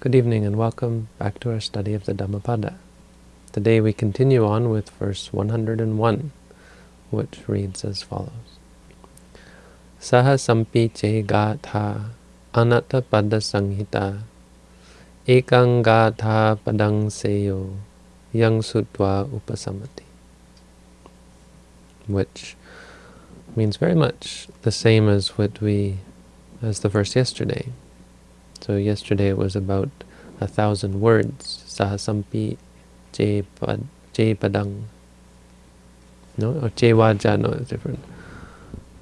Good evening and welcome back to our study of the Dhammapada. Today we continue on with verse 101, which reads as follows. Saha sampi che gatha anatta pada sanghita ekang gatha padang seyo yang sutwa upasamati. Which means very much the same as what we, as the verse yesterday. So yesterday it was about a thousand words, sahasampi je, pad, padang. No, or je waja, no, it's different.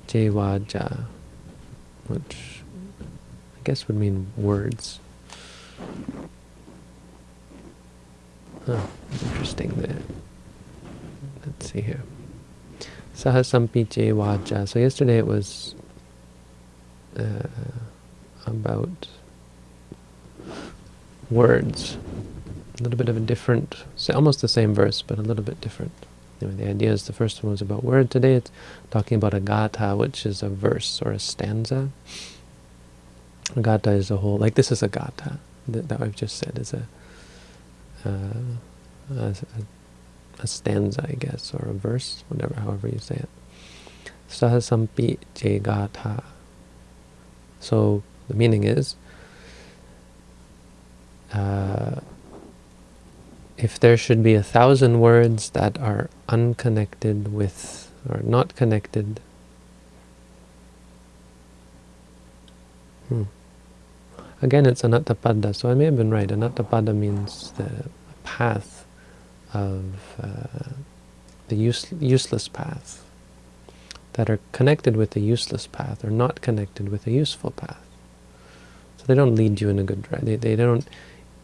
Je waja, which I guess would mean words. Huh, interesting there. Let's see here. Sahasampi je waja. So yesterday it was uh, about words. A little bit of a different, almost the same verse, but a little bit different. Anyway, the idea is the first one was about word. Today it's talking about a gatha, which is a verse or a stanza. A gatha is a whole, like this is a gatha that, that I've just said is a, uh, a, a, stanza, I guess, or a verse, whatever, however you say it. Sahasampi je gatha. So the meaning is, uh, if there should be a thousand words that are unconnected with, or not connected, hmm. Again, it's anattapada, so I may have been right. Anattapada means the path of uh, the use, useless path, that are connected with the useless path, or not connected with a useful path. So they don't lead you in a good direction. They, they don't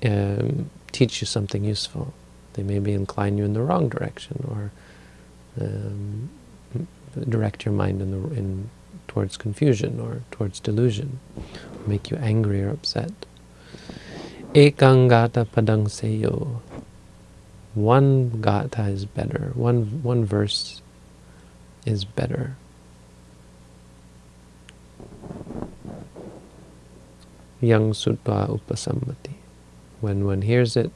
um, teach you something useful. They maybe incline you in the wrong direction or um, direct your mind in the in towards confusion or towards delusion, or make you angry or upset. Ekangata padang seyo. One gata is better. One one verse is better. Yang sutva upasammati when one hears it,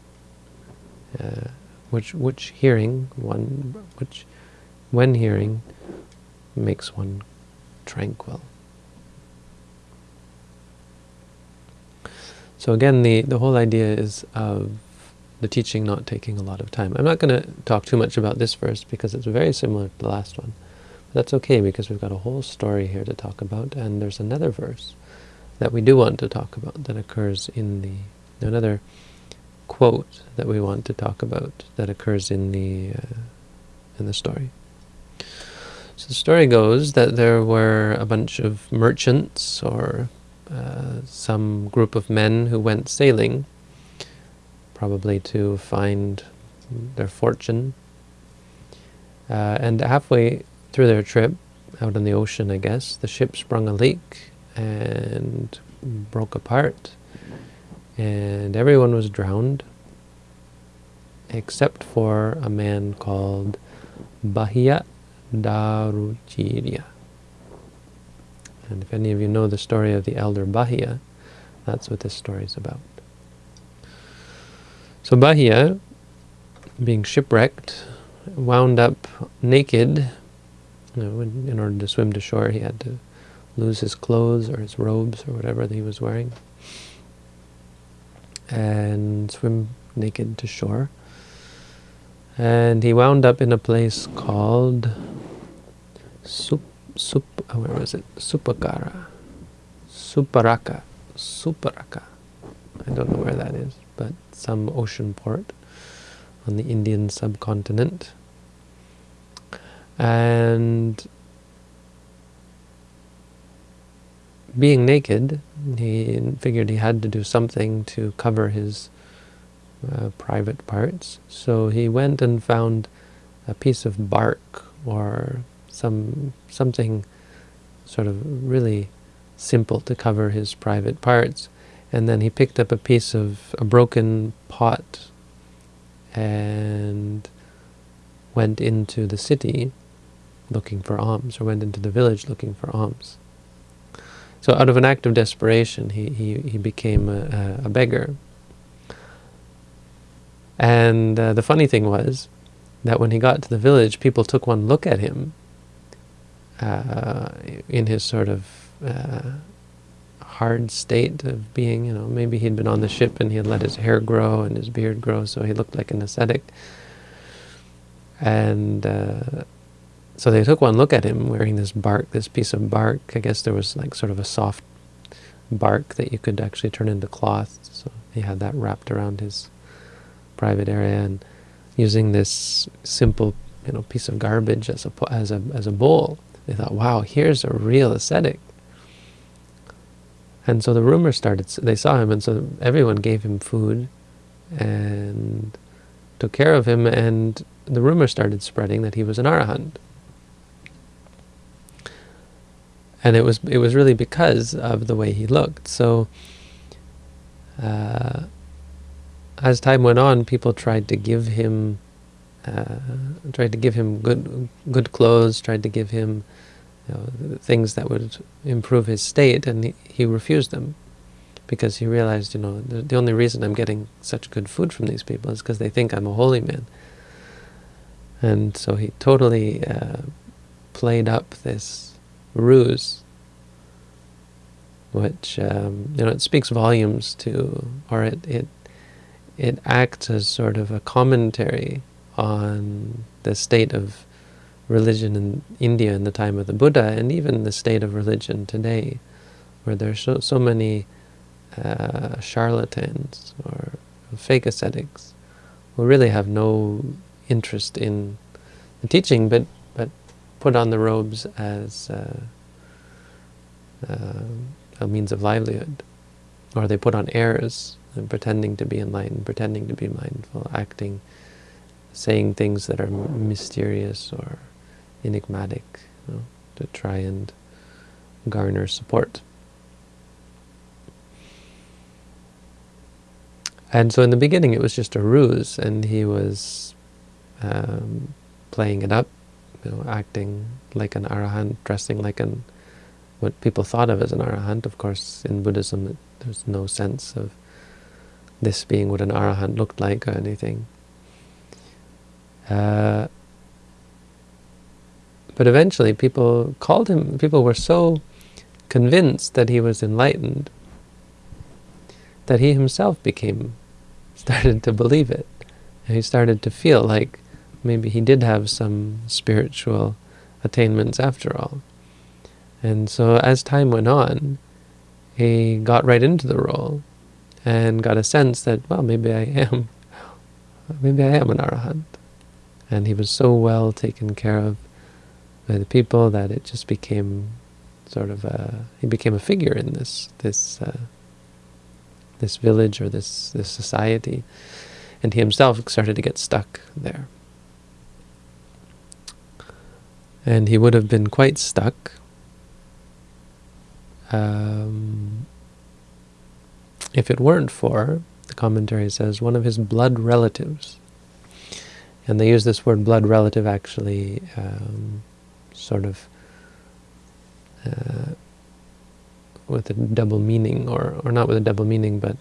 uh, which which hearing one which when hearing makes one tranquil. So again, the the whole idea is of the teaching not taking a lot of time. I'm not going to talk too much about this verse because it's very similar to the last one. But that's okay because we've got a whole story here to talk about, and there's another verse that we do want to talk about that occurs in the another quote that we want to talk about that occurs in the uh, in the story. So the story goes that there were a bunch of merchants or uh, some group of men who went sailing, probably to find their fortune. Uh, and halfway through their trip, out in the ocean, I guess, the ship sprung a leak and broke apart and everyone was drowned except for a man called Bahia Daruchirya. And if any of you know the story of the elder Bahia, that's what this story is about. So Bahia, being shipwrecked, wound up naked. You know, in order to swim to shore, he had to lose his clothes or his robes or whatever that he was wearing and swim naked to shore. And he wound up in a place called Sup, Sup, uh, where was it? Supakara. Suparaka. Suparaka. I don't know where that is, but some ocean port on the Indian subcontinent. And being naked, he figured he had to do something to cover his uh, private parts. So he went and found a piece of bark or some something sort of really simple to cover his private parts. And then he picked up a piece of a broken pot and went into the city looking for alms, or went into the village looking for alms. So out of an act of desperation, he, he, he became a, a beggar. And uh, the funny thing was that when he got to the village, people took one look at him uh, in his sort of uh, hard state of being, you know, maybe he'd been on the ship and he had let his hair grow and his beard grow, so he looked like an ascetic. And uh, so they took one look at him wearing this bark, this piece of bark. I guess there was like sort of a soft bark that you could actually turn into cloth. So he had that wrapped around his private area and using this simple, you know, piece of garbage as a as a as a bowl. They thought, wow, here's a real ascetic. And so the rumor started. They saw him, and so everyone gave him food and took care of him. And the rumor started spreading that he was an arahant. And it was it was really because of the way he looked. So uh, as time went on, people tried to give him uh, tried to give him good good clothes, tried to give him you know, things that would improve his state, and he, he, refused them because he realized, you know, the, the, only reason I'm getting such good food from these people is because they think I'm a holy man. And so he totally uh, played up this ruse, which, um, you know, it speaks volumes to, or it, it, it acts as sort of a commentary on the state of religion in India in the time of the Buddha, and even the state of religion today, where there's so, so many uh, charlatans or fake ascetics who really have no interest in the teaching, but but put on the robes as uh, uh, a means of livelihood, or they put on airs and pretending to be enlightened, pretending to be mindful, acting, saying things that are mysterious or enigmatic, you know, to try and garner support. And so in the beginning it was just a ruse, and he was um, playing it up, you know, acting like an arahant, dressing like an what people thought of as an arahant. Of course, in Buddhism, there's no sense of this being what an arahant looked like or anything. Uh, but eventually people called him, people were so convinced that he was enlightened that he himself became, started to believe it. And he started to feel like maybe he did have some spiritual attainments after all. And so as time went on, he got right into the role and got a sense that, well, maybe I am, maybe I am an arahant. And he was so well taken care of by the people that it just became sort of a, he became a figure in this this uh, this village or this this society, and he himself started to get stuck there. And he would have been quite stuck um, if it weren't for, the commentary says, one of his blood relatives. And they use this word blood relative actually um, sort of uh, with a double meaning, or, or not with a double meaning, but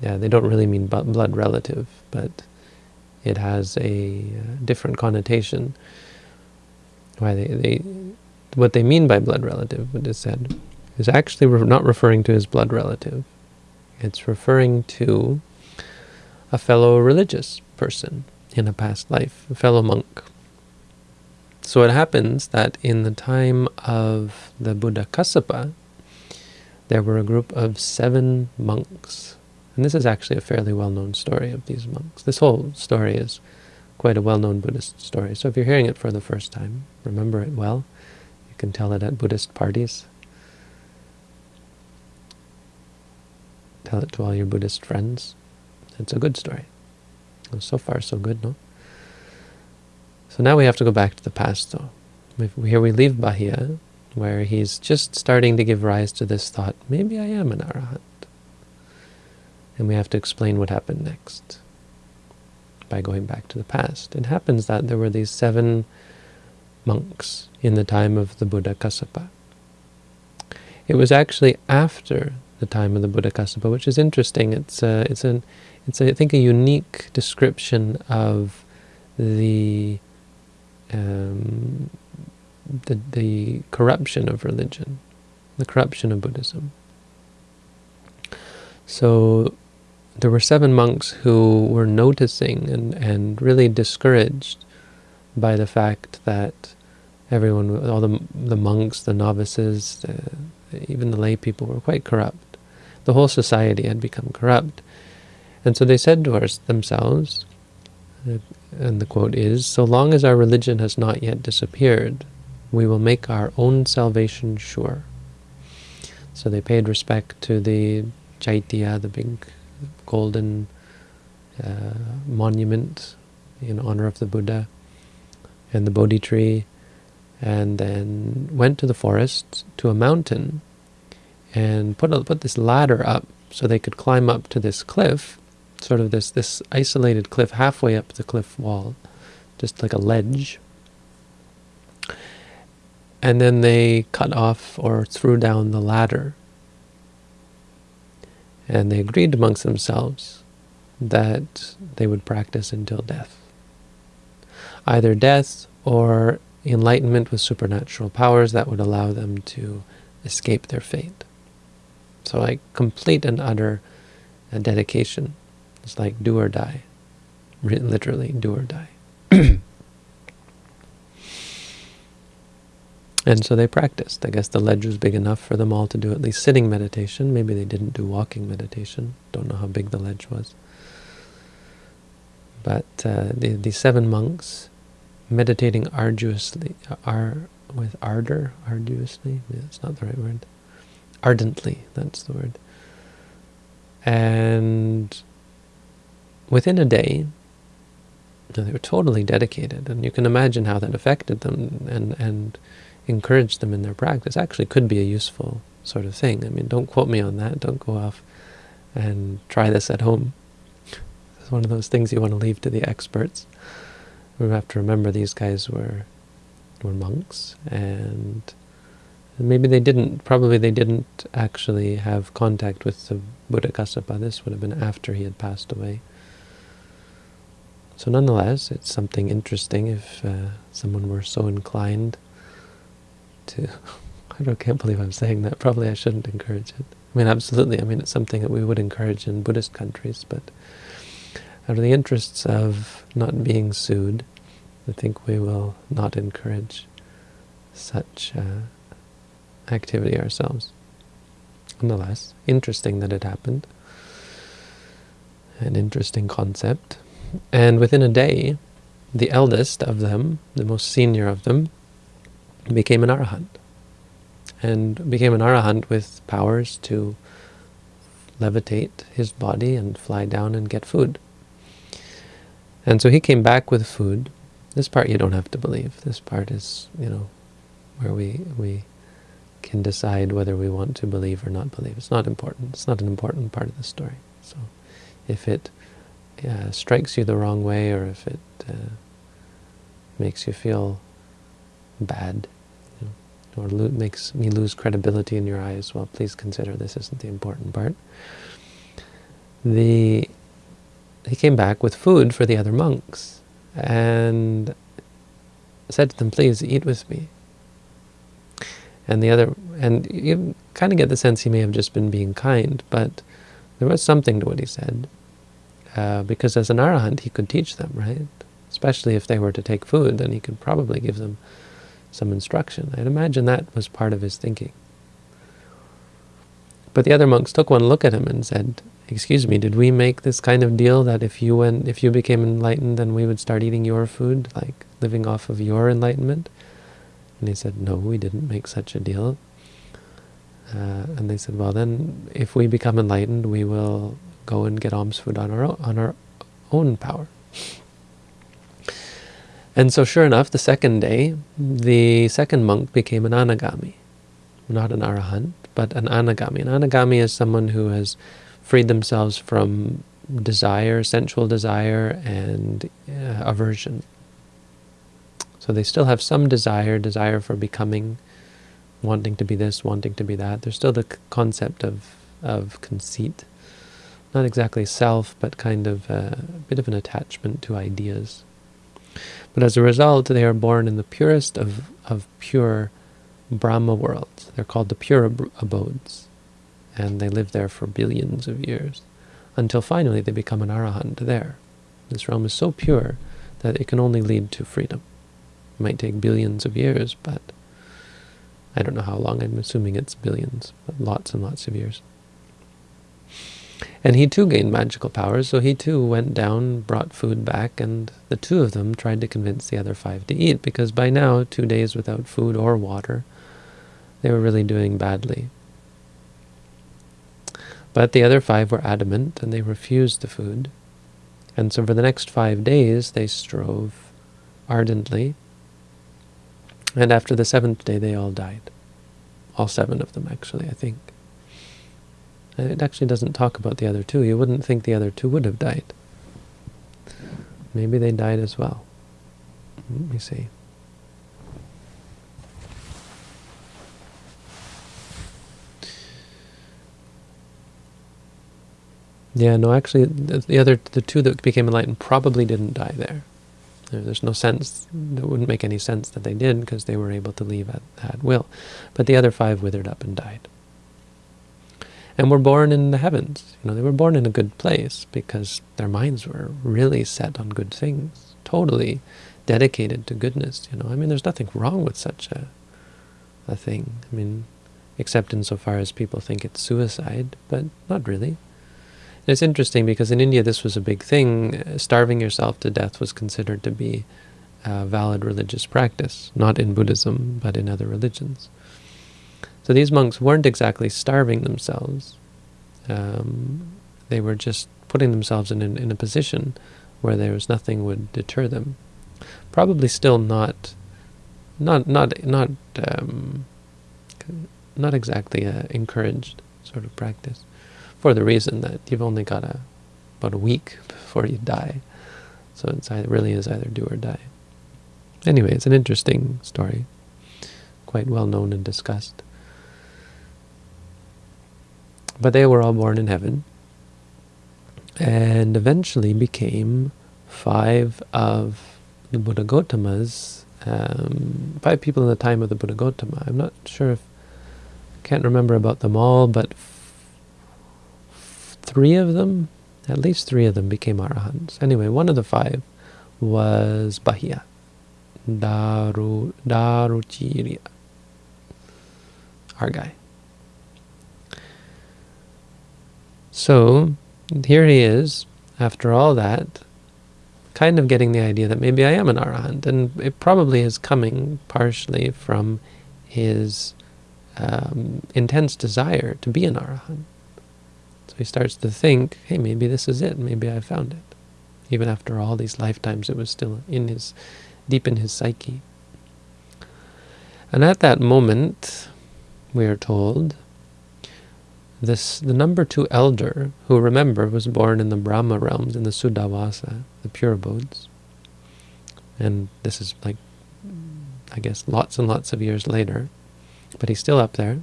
yeah, they don't really mean blood relative, but it has a uh, different connotation. Why they, they, what they mean by blood relative, what is said, is actually re not referring to his blood relative. It's referring to a fellow religious person in a past life, a fellow monk. So it happens that in the time of the Buddha Kassapa, there were a group of seven monks. And this is actually a fairly well-known story of these monks. This whole story is quite a well-known Buddhist story. So if you're hearing it for the first time, remember it well. You can tell it at Buddhist parties. Tell it to all your Buddhist friends. It's a good story. So far, so good, no? So now we have to go back to the past, though. Here we leave Bahia, where he's just starting to give rise to this thought, maybe I am an arahant. And we have to explain what happened next by going back to the past. It happens that there were these seven monks in the time of the Buddha Kassapa. It was actually after the time of the Buddha Kassapa, which is interesting. It's a, it's an, it's a, I think a unique description of the, um, the the corruption of religion, the corruption of Buddhism. So there were seven monks who were noticing and, and really discouraged by the fact that everyone, all the, the monks, the novices, even the lay people were quite corrupt. The whole society had become corrupt. And so they said to us, themselves, and the quote is, so long as our religion has not yet disappeared, we will make our own salvation sure. So they paid respect to the Chaitya, the big golden uh, monument in honor of the Buddha, and the Bodhi tree, and then went to the forest, to a mountain, and put, a, put this ladder up so they could climb up to this cliff, sort of this, this isolated cliff halfway up the cliff wall, just like a ledge. And then they cut off or threw down the ladder. And they agreed amongst themselves that they would practice until death. Either death or enlightenment with supernatural powers that would allow them to escape their fate. So like complete and utter dedication. It's like do or die. Literally, do or die. and so they practiced. I guess the ledge was big enough for them all to do at least sitting meditation. Maybe they didn't do walking meditation. Don't know how big the ledge was. But uh, the, the seven monks meditating arduously, ar, with ardor, arduously, yeah, that's not the right word, ardently, that's the word. And within a day, they were totally dedicated, and you can imagine how that affected them and, and encouraged them in their practice. Actually could be a useful sort of thing. I mean, don't quote me on that. Don't go off and try this at home. It's one of those things you want to leave to the experts we have to remember these guys were were monks, and maybe they didn't, probably they didn't actually have contact with the Buddha Kassapa. This would have been after he had passed away. So nonetheless, it's something interesting if uh, someone were so inclined to... I can't believe I'm saying that. Probably I shouldn't encourage it. I mean, absolutely. I mean, it's something that we would encourage in Buddhist countries, but out of the interests of not being sued, I think we will not encourage such uh, activity ourselves. Nonetheless, interesting that it happened. An interesting concept. And within a day, the eldest of them, the most senior of them, became an arahant. And became an arahant with powers to levitate his body and fly down and get food. And so he came back with food. This part you don't have to believe. This part is, you know, where we we can decide whether we want to believe or not believe. It's not important. It's not an important part of the story. So if it uh, strikes you the wrong way or if it uh, makes you feel bad or makes me lose credibility in your eyes, well, please consider this isn't the important part. The he came back with food for the other monks and said to them, please eat with me. And the other, and you kind of get the sense he may have just been being kind, but there was something to what he said. Uh, because as an arahant, he could teach them, right? Especially if they were to take food, then he could probably give them some instruction. I'd imagine that was part of his thinking. But the other monks took one look at him and said, excuse me, did we make this kind of deal that if you went, if you became enlightened, then we would start eating your food, like living off of your enlightenment? And he said, no, we didn't make such a deal. Uh, and they said, well, then if we become enlightened, we will go and get alms food on our on our own power. And so sure enough, the second day, the second monk became an anagami, not an arahant, but an anagami. An anagami is someone who has freed themselves from desire, sensual desire, and uh, aversion. So they still have some desire, desire for becoming, wanting to be this, wanting to be that. There's still the concept of of conceit. Not exactly self, but kind of a bit of an attachment to ideas. But as a result, they are born in the purest of, of pure Brahma worlds. They're called the pure abodes. And they live there for billions of years. Until finally they become an arahant there. This realm is so pure that it can only lead to freedom. It might take billions of years, but I don't know how long. I'm assuming it's billions, but lots and lots of years. And he too gained magical powers, so he too went down, brought food back, and the two of them tried to convince the other five to eat, because by now, two days without food or water, they were really doing badly. But the other five were adamant, and they refused the food. And so for the next five days, they strove ardently. And after the seventh day, they all died. All seven of them, actually, I think. It actually doesn't talk about the other two. You wouldn't think the other two would have died. Maybe they died as well. Mm, Let me see. Yeah, no, actually, the other, the two that became enlightened probably didn't die there. There's no sense, it wouldn't make any sense that they did because they were able to leave at, at will. But the other five withered up and died. And were born in the heavens. You know, they were born in a good place because their minds were really set on good things, totally dedicated to goodness. You know, I mean, there's nothing wrong with such a, a thing. I mean, except insofar as people think it's suicide, but not really. It's interesting because in India this was a big thing. Uh, starving yourself to death was considered to be a valid religious practice, not in Buddhism, but in other religions. So these monks weren't exactly starving themselves. Um, they were just putting themselves in, in, in a position where there was nothing would deter them. Probably still not, not not not um, not exactly a encouraged sort of practice for the reason that you've only got a, about a week before you die. So it's, it really is either do or die. Anyway, it's an interesting story, quite well known and discussed. But they were all born in heaven, and eventually became five of the Buddha Gautamas, um, five people in the time of the Buddha Gautama. I'm not sure if, can't remember about them all, but three of them, at least three of them became arahants. Anyway, one of the five was Bahia, Daru, Daruchirya, our guy. So, here he is, after all that, kind of getting the idea that maybe I am an arahant, and it probably is coming partially from his um, intense desire to be an arahant. So he starts to think, hey, maybe this is it. Maybe I found it. Even after all these lifetimes, it was still in his, deep in his psyche. And at that moment, we are told, this the number two elder, who remember was born in the Brahma realms, in the Suddhavasa, the pure abodes. And this is like, I guess, lots and lots of years later. But he's still up there.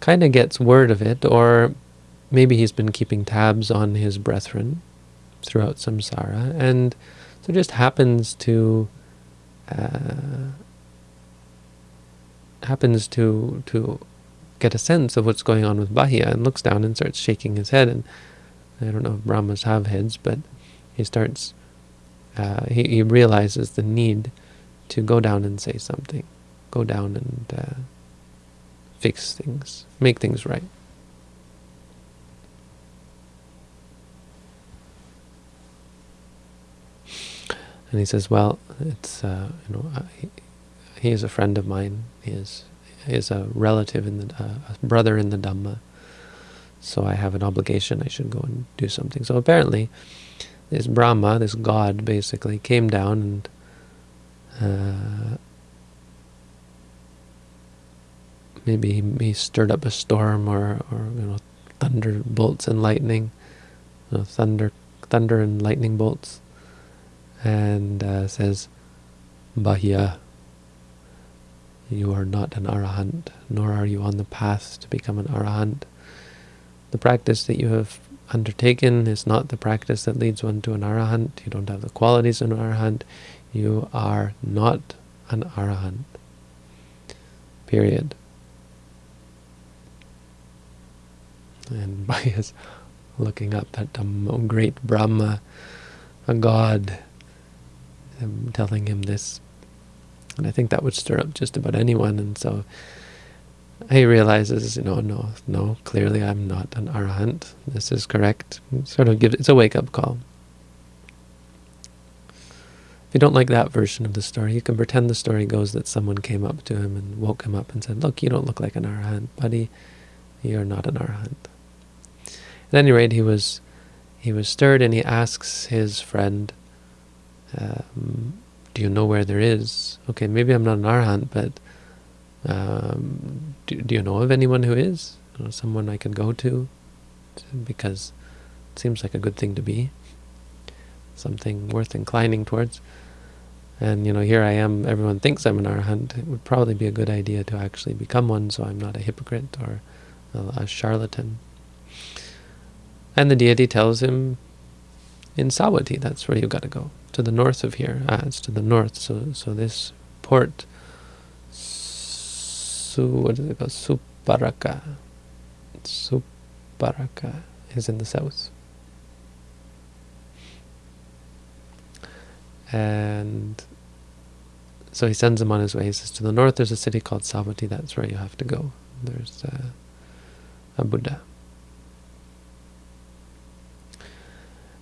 Kind of gets word of it, or maybe he's been keeping tabs on his brethren throughout samsara, and so just happens to uh, happens to to get a sense of what's going on with Bahia and looks down and starts shaking his head. And I don't know if Brahmas have heads, but he starts uh, he, he realizes the need to go down and say something, go down and uh, fix things, make things right. And he says, well, it's, uh, you know, uh, he, is a friend of mine. He is, is a relative, in the, uh, a brother in the Dhamma. So I have an obligation. I should go and do something. So apparently, this Brahma, this god, basically, came down and uh, maybe he, he, stirred up a storm or, or you know, thunder bolts and lightning, you know, thunder, thunder and lightning bolts and uh, says, Bahia, you are not an arahant, nor are you on the path to become an arahant. the practice that you have undertaken is not the practice that leads one to an arahant. You don't have the qualities of an arahant. You are not an arahant. Period. And by his looking up at the um, great Brahma, a god, um, telling him this. And I think that would stir up just about anyone. And so he realizes, you know, no, no, clearly I'm not an arahant. This is correct. Sort of gives it's a wake-up call. If you don't like that version of the story, you can pretend the story goes that someone came up to him and woke him up and said, look, you don't look like an arahant, buddy. You're not an arahant. At any rate, he was he was stirred and he asks his friend, um, do you know where there is? Okay, maybe I'm not an arahant, but um, do, do you know of anyone who is? You know, someone I can go to? Because it seems like a good thing to be. Something worth inclining towards. And, you know, here I am, everyone thinks I'm an arahant. It would probably be a good idea to actually become one so I'm not a hypocrite or a, a charlatan. And the deity tells him, in Savatthi, that's where you've got to go, to the north of here. Ah, it's to the north, so so this port Su, what is it called? Suparaka. Suparaka is in the south. And so he sends him on his way. He says, to the north there's a city called Savatthi, that's where you have to go. There's uh, a Buddha.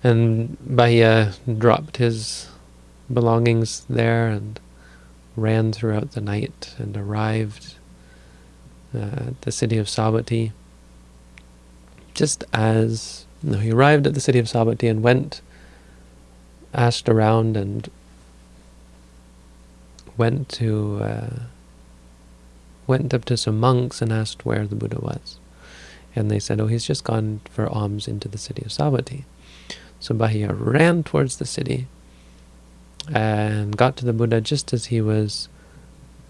And Bahia dropped his belongings there and ran throughout the night and arrived uh, the city of Savatthi. Just as no, he arrived at the city of Savatthi and went, asked around and went to uh, went up to some monks and asked where the Buddha was. And they said, oh, he's just gone for alms into the city of Savatthi. So Bahia ran towards the city and got to the Buddha just as he was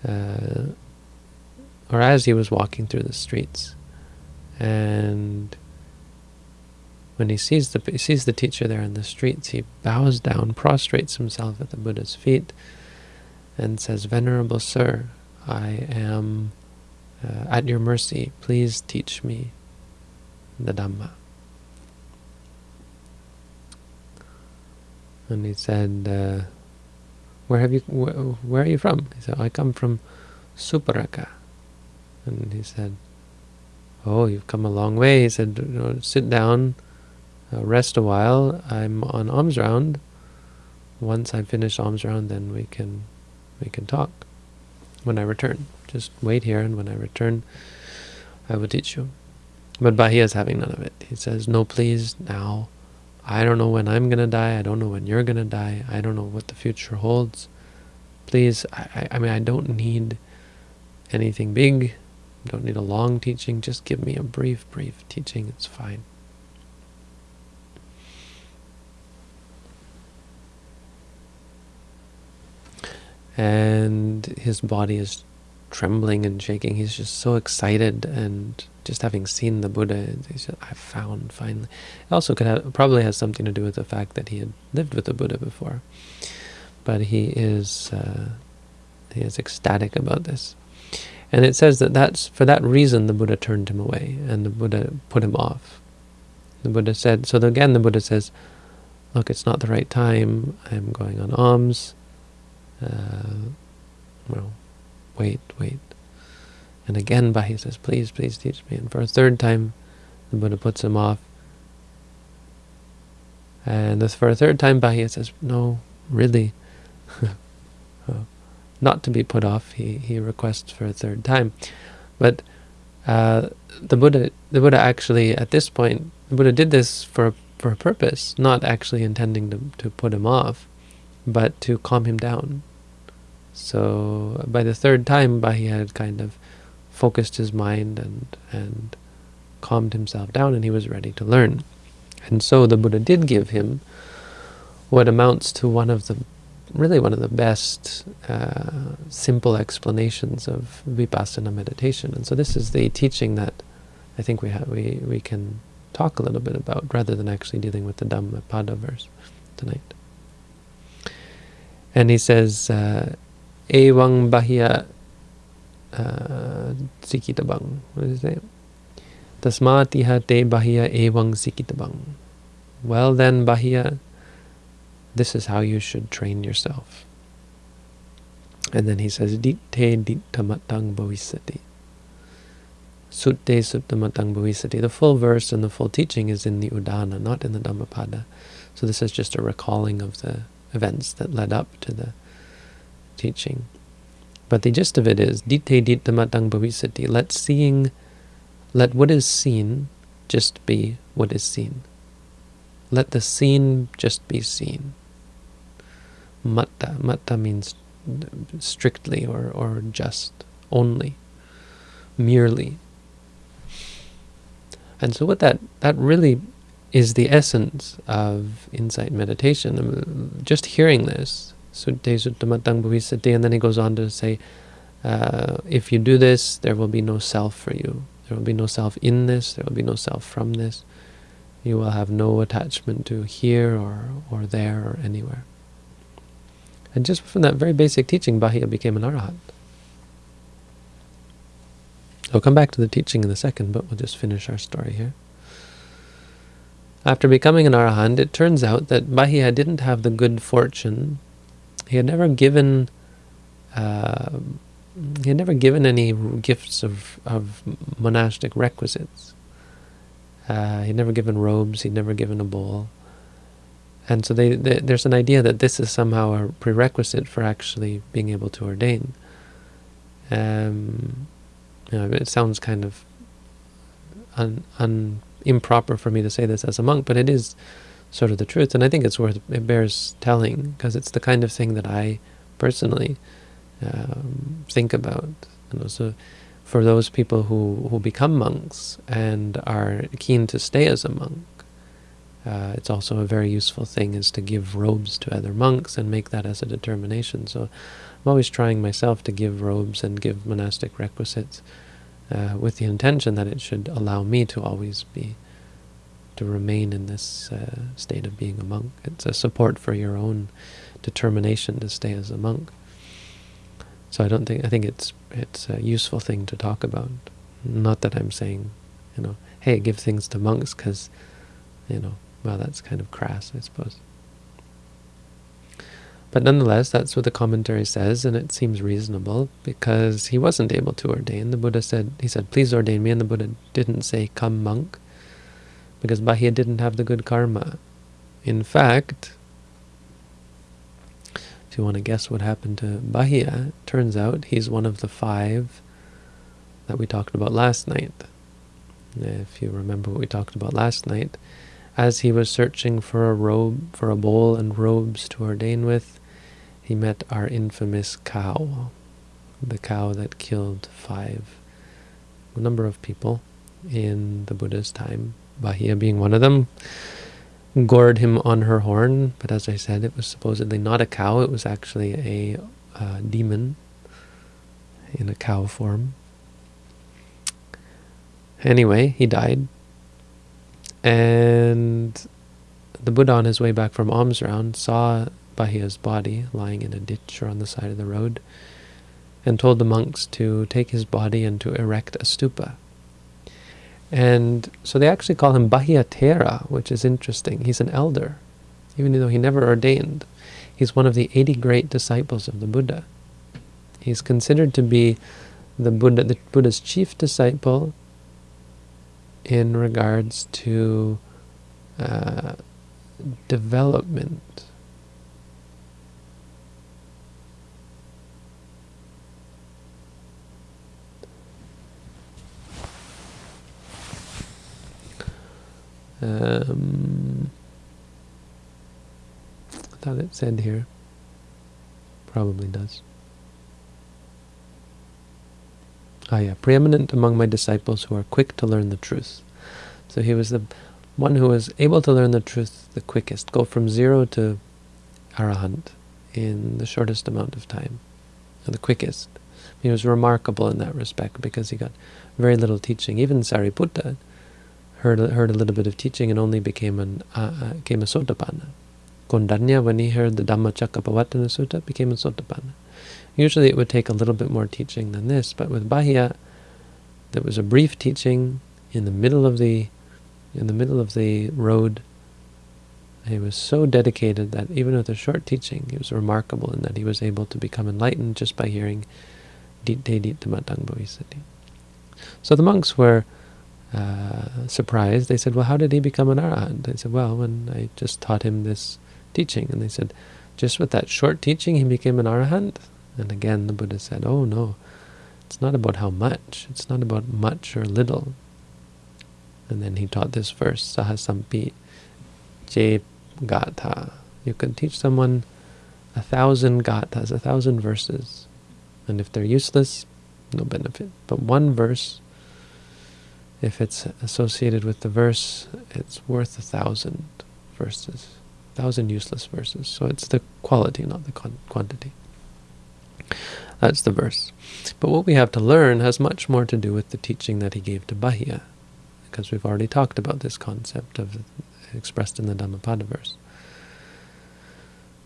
uh, or as he was walking through the streets. And when he sees the he sees the teacher there in the streets, he bows down, prostrates himself at the Buddha's feet, and says, Venerable Sir, I am uh, at your mercy. Please teach me the Dhamma. And he said, uh, "Where have you? Wh where are you from?" He said, "I come from Suparaka." And he said, oh, you've come a long way. He said, sit down, uh, rest a while. I'm on alms round. Once I finish alms round, then we can we can talk when I return. Just wait here, and when I return, I will teach you. But Bahia is having none of it. He says, no, please, now. I don't know when I'm going to die. I don't know when you're going to die. I don't know what the future holds. Please, I, I mean, I don't need anything big. Don't need a long teaching, just give me a brief, brief teaching, it's fine. And his body is trembling and shaking. He's just so excited and just having seen the Buddha, he said, I found finally. It also could have, probably has something to do with the fact that he had lived with the Buddha before. But he is, uh, he is ecstatic about this. And it says that that's for that reason the Buddha turned him away and the Buddha put him off. The Buddha said, so again the Buddha says, look, it's not the right time, I'm going on alms, uh, well, wait, wait. And again Bahi says, please, please teach me. And for a third time, the Buddha puts him off. And for a third time, Bahi says, no, really. not to be put off, he, he requests for a third time. But uh, the Buddha, the Buddha actually, at this point, the Buddha did this for for a purpose, not actually intending to, to put him off, but to calm him down. So by the third time, he had kind of focused his mind and, and calmed himself down, and he was ready to learn. And so the Buddha did give him what amounts to one of the really one of the best uh, simple explanations of vipassana meditation. And so this is the teaching that I think we have, we we can talk a little bit about, rather than actually dealing with the Dhammapada verse tonight. And he says, uh, Ewang Bahya uh, Sikitabang. What does he say? Tasmatiha te Bahya Ewang Sikitabang. Well then, Bahya, this is how you should train yourself. And then he says, Ditte dittamatang bhavisati. Sutte suttamatang bhavisati. The full verse and the full teaching is in the Udana, not in the Dhammapada. So this is just a recalling of the events that led up to the teaching. But the gist of it is, Ditte dittamatang bhavisati. Let seeing, let what is seen just be what is seen. Let the seen just be seen. Matta. Matta means strictly or, or just, only, merely. And so what that, that really is the essence of insight meditation. Just hearing this, and then he goes on to say, uh, if you do this, there will be no self for you. There will be no self in this, there will be no self from this. You will have no attachment to here or, or there or anywhere. And just from that very basic teaching, Bahia became an arahant. I'll come back to the teaching in a second, but we'll just finish our story here. After becoming an arahant, it turns out that Bahia didn't have the good fortune. He had never given uh, he had never given any gifts of, of monastic requisites. Uh, he'd never given robes, he'd never given a bowl. And so they, they, there's an idea that this is somehow a prerequisite for actually being able to ordain. Um, you know, it sounds kind of un, un, improper for me to say this as a monk, but it is sort of the truth. And I think it's worth, it bears telling, because it's the kind of thing that I personally um, think about. And also for those people who, who become monks and are keen to stay as a monk, uh, it's also a very useful thing is to give robes to other monks and make that as a determination. So I'm always trying myself to give robes and give monastic requisites uh, with the intention that it should allow me to always be, to remain in this uh, state of being a monk. It's a support for your own determination to stay as a monk. So I don't think, I think it's, it's a useful thing to talk about. Not that I'm saying, you know, hey, give things to monks because, you know, well, that's kind of crass, I suppose. But nonetheless, that's what the commentary says, and it seems reasonable, because he wasn't able to ordain. The Buddha said, he said, please ordain me, and the Buddha didn't say, come monk, because Bahia didn't have the good karma. In fact, if you want to guess what happened to Bahia, turns out he's one of the five that we talked about last night. If you remember what we talked about last night, as he was searching for a robe, for a bowl and robes to ordain with, he met our infamous cow, the cow that killed five, number of people in the Buddha's time, Bahia being one of them, gored him on her horn, but as I said, it was supposedly not a cow, it was actually a uh, demon in a cow form. Anyway, he died, and the Buddha on his way back from alms round saw Bahia's body lying in a ditch or on the side of the road and told the monks to take his body and to erect a stupa. And so they actually call him Bahia Thera, which is interesting. He's an elder, even though he never ordained. He's one of the 80 great disciples of the Buddha. He's considered to be the Buddha, the Buddha's chief disciple in regards to uh, development. Um, I thought it said here. Probably does. Ah, yeah, preeminent among my disciples who are quick to learn the truth. So he was the one who was able to learn the truth the quickest, go from zero to arahant in the shortest amount of time, the quickest. He was remarkable in that respect because he got very little teaching. Even Sariputta heard heard a little bit of teaching and only became an uh, uh, became a Sotapanna. Kondanya, when he heard the Dhammacakkappavattana Sutta, became a Sotapanna. Usually it would take a little bit more teaching than this, but with Bahia, there was a brief teaching in the middle of the in the middle of the road. He was so dedicated that even with a short teaching, he was remarkable in that he was able to become enlightened just by hearing Ditte Matang So the monks were uh, surprised. They said, well, how did he become an arahant? They said, well, when I just taught him this teaching. And they said, just with that short teaching, he became an arahant? And again, the Buddha said, oh, no, it's not about how much. It's not about much or little. And then he taught this verse, Sahasampi Gatha. You can teach someone a thousand gathas, a thousand verses. And if they're useless, no benefit. But one verse, if it's associated with the verse, it's worth a thousand verses, a thousand useless verses. So it's the quality, not the quantity. That's the verse. But what we have to learn has much more to do with the teaching that he gave to Bahiya, because we've already talked about this concept of expressed in the Dhammapada verse.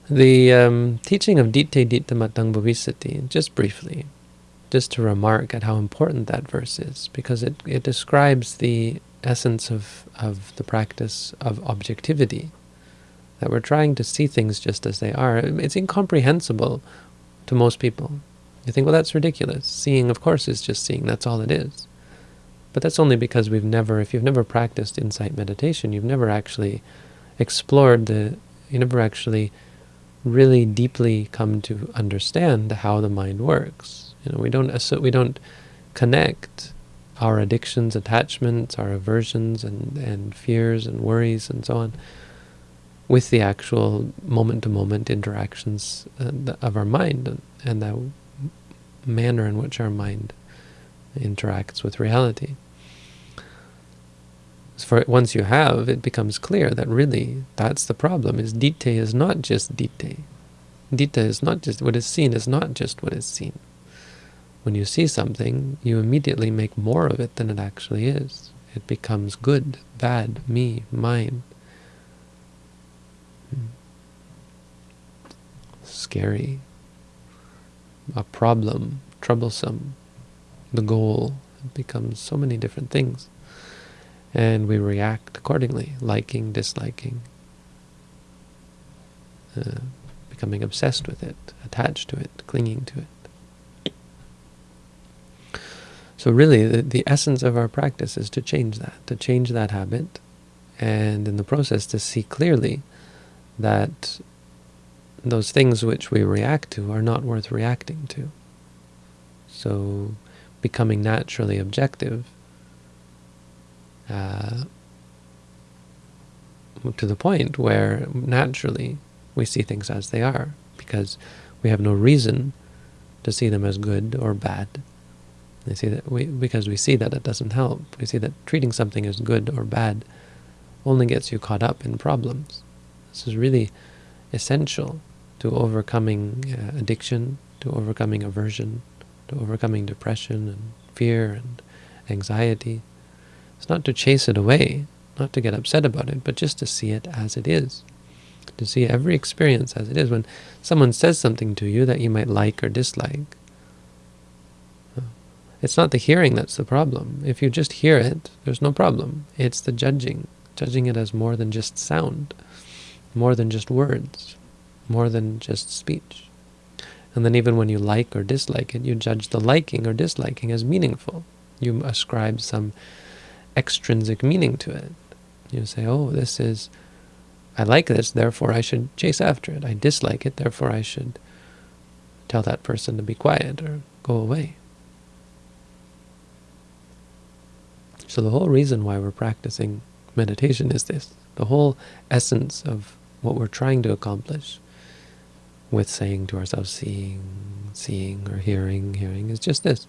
The um, teaching of Ditte Ditte Matang Bhavisati, just briefly, just to remark at how important that verse is, because it, it describes the essence of, of the practice of objectivity, that we're trying to see things just as they are. It's incomprehensible to most people. You think, well, that's ridiculous. Seeing, of course, is just seeing. That's all it is. But that's only because we've never, if you've never practiced insight meditation, you've never actually explored the, you never actually really deeply come to understand how the mind works. You know, we don't we don't connect our addictions, attachments, our aversions, and and fears and worries and so on with the actual moment-to-moment -moment interactions uh, of our mind and, the manner in which our mind interacts with reality. For once you have, it becomes clear that really that's the problem. Is ditte is not just ditte. Ditte is not just what is seen is not just what is seen. When you see something, you immediately make more of it than it actually is. It becomes good, bad, me, mine. Scary. A problem, troublesome. The goal. It becomes so many different things. And we react accordingly, liking, disliking, uh, becoming obsessed with it, attached to it, clinging to it. So really, the, the essence of our practice is to change that, to change that habit, and in the process to see clearly that those things which we react to are not worth reacting to. So becoming naturally objective uh, to the point where naturally we see things as they are, because we have no reason to see them as good or bad. They see that we, because we see that it doesn't help. We see that treating something as good or bad only gets you caught up in problems. This is really essential to overcoming uh, addiction, to overcoming aversion, to overcoming depression and fear and anxiety. It's not to chase it away, not to get upset about it, but just to see it as it is. To see every experience as it is. When someone says something to you that you might like or dislike, it's not the hearing that's the problem. If you just hear it, there's no problem. It's the judging, judging it as more than just sound, more than just words, more than just speech. And then even when you like or dislike it, you judge the liking or disliking as meaningful. You ascribe some extrinsic meaning to it. You say, oh, this is, I like this, therefore I should chase after it. I dislike it, therefore I should tell that person to be quiet or go away. So the whole reason why we're practicing meditation is this. The whole essence of what we're trying to accomplish with saying to ourselves, seeing, seeing, or hearing, hearing, is just this,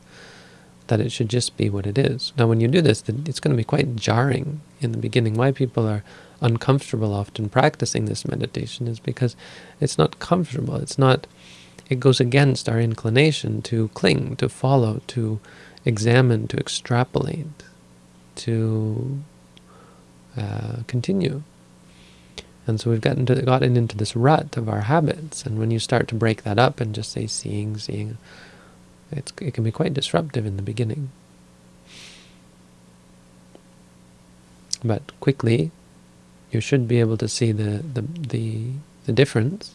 that it should just be what it is. Now when you do this, it's going to be quite jarring in the beginning. Why people are uncomfortable often practicing this meditation is because it's not comfortable. It's not, it goes against our inclination to cling, to follow, to examine, to extrapolate to uh, continue. And so we've gotten, to, gotten into this rut of our habits, and when you start to break that up and just say seeing, seeing, it can be quite disruptive in the beginning. But quickly, you should be able to see the, the, the, the difference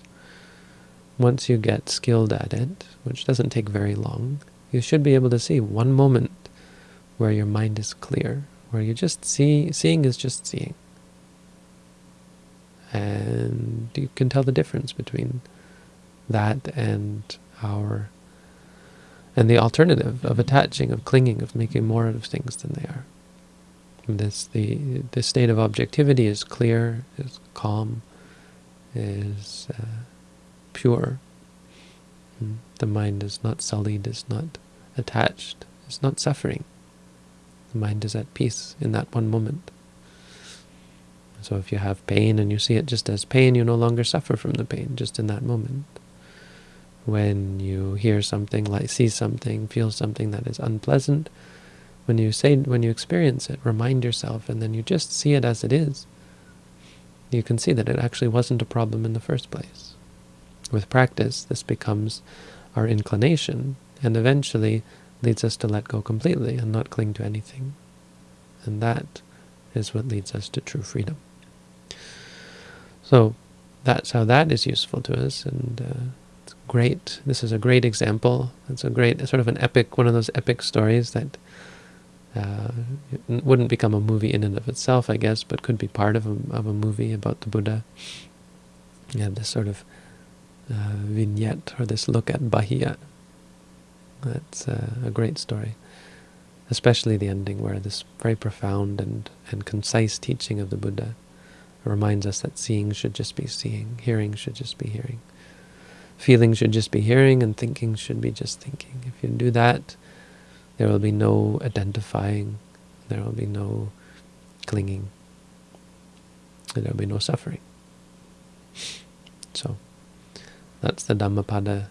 once you get skilled at it, which doesn't take very long. You should be able to see one moment where your mind is clear, where you just see, seeing is just seeing. And you can tell the difference between that and our and the alternative of attaching, of clinging, of making more out of things than they are. and This the the state of objectivity is clear, is calm, is uh, pure. Hmm. The mind is not sullied, is not attached, is not suffering. Mind is at peace in that one moment. So if you have pain and you see it just as pain, you no longer suffer from the pain, just in that moment. When you hear something, like see something, feel something that is unpleasant, when you say, when you experience it, remind yourself, and then you just see it as it is. You can see that it actually wasn't a problem in the first place. With practice, this becomes our inclination, and eventually leads us to let go completely and not cling to anything. And that is what leads us to true freedom. So that's how that is useful to us, and uh, it's great. This is a great example. It's a great, sort of an epic, one of those epic stories that uh, wouldn't become a movie in and of itself, I guess, but could be part of a, of a movie about the Buddha. You have this sort of uh, vignette, or this look at Bahiya. That's uh, a great story. Especially the ending, where this very profound and, and concise teaching of the Buddha reminds us that seeing should just be seeing, hearing should just be hearing. Feeling should just be hearing, and thinking should be just thinking. If you do that, there will be no identifying. There will be no clinging. There will be no suffering. So, that's the Dhammapada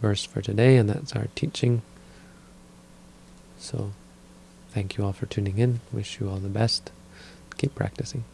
verse for today, and that's our teaching. So, thank you all for tuning in. Wish you all the best. Keep practicing.